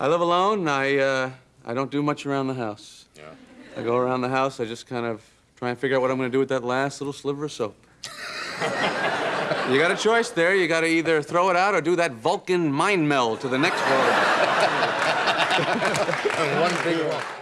I live alone. I uh, I don't do much around the house. Yeah. I go around the house. I just kind of try and figure out what I'm going to do with that last little sliver of soap. you got a choice there. You got to either throw it out or do that Vulcan mind meld to the next world. One big one.